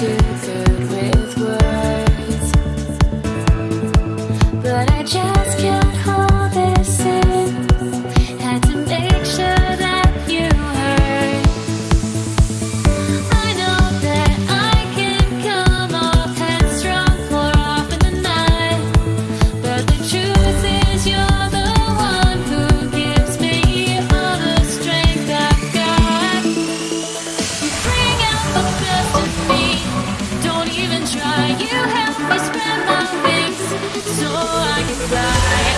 to night.